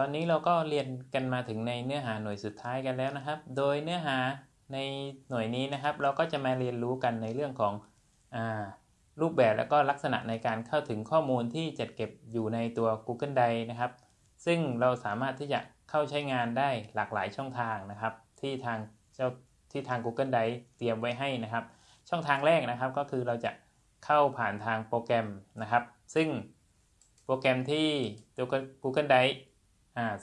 ตอนนี้เราก็เรียนกันมาถึงในเนื้อหาหน่วยสุดท้ายกันแล้วนะครับ โดยเนื้อหาในหน่วยนี้นะครับ เราก็จะมาเรียนรู้กันในเรื่องของอรูปแบบและก็ลักษณะในการเข้าถึงข้อมูลที่จัดเก็บอยู่ในตัว Google Drive นะครับ ซึ่งเราสามารถที่จะเข้าใช้งานได้หลากหลายช่องทางนะครับ ที่ทางเจ้าที่ทาง Google Drive เตรียมไว้ให้นะครับ ช่องทางแรกนะครับก็คือเราจะเข้าผ่านทางโปรแกรมนะครับ ซึ่งโปรแกรมที่ตัว Google Drive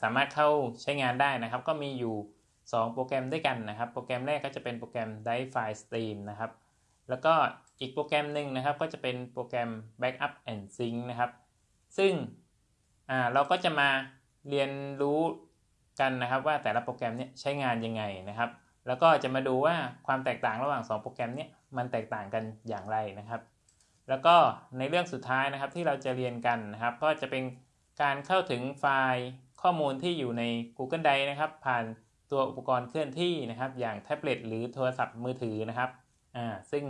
สามารถเข้าใช้งานได้นะครับ ก็มีอยู่ 2 โปรแกรมด้วยกันนะครับ โปรแกรมแรกก็จะเป็นโปรแกรม Drive File Stream นะครับ แล้วก็อีกโปรแกรมหนึ่งนะครับก็จะเป็นโปรแกรม Backup and Sync นะครับ ซึ่งเราก็จะมาเรียนรู้กันนะครับว่าแต่ละโปรแกรมเนี้ยใช้งานยังไงนะครับ แล้วก็จะมาดูว่าความแตกต่างระหว่าง 2 โปรแกรมเนี้ยมันแตกต่างกันอย่างไรนะครับ แล้วก็ในเรื่องสุดท้ายนะครับที่เราจะเรียนกันนะครับ ก็จะเป็นการเข้าถึงไฟล์ ข้อมูลที่อยู่ใน Google Drive นะครับ ผ่านตัวอุปกรณ์เคลื่อนที่นะครับ อย่างแท็บเล็ตหรือโทรศัพท์มือถือนะครับอ่าซึ่ง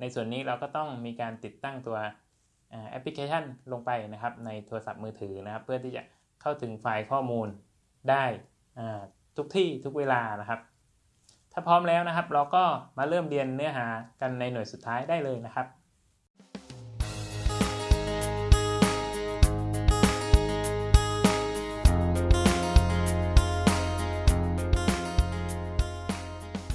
ในส่วนนี้เราก็ต้องมีการติดตั้งตัวแอปพลิเคชันลงไปนะครับ ในโทรศัพท์มือถือนะครับ เพื่อที่จะเข้าถึงไฟล์ข้อมูลได้ทุกที่ทุกเวลานะครับ ถ้าพร้อมแล้วนะครับ เราก็มาเริ่มเรียนเนื้อหากันในหน่วยสุดท้ายได้เลยนะครับ